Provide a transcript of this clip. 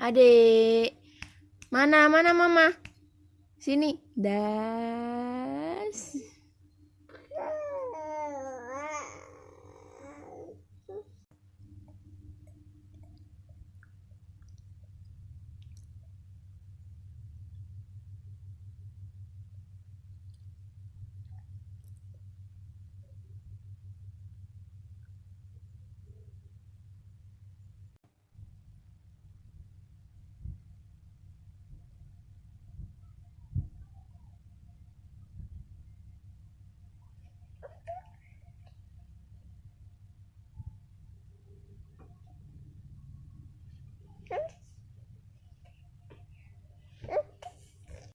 Adik. Mana mana mama? Sini. Dah. Sure.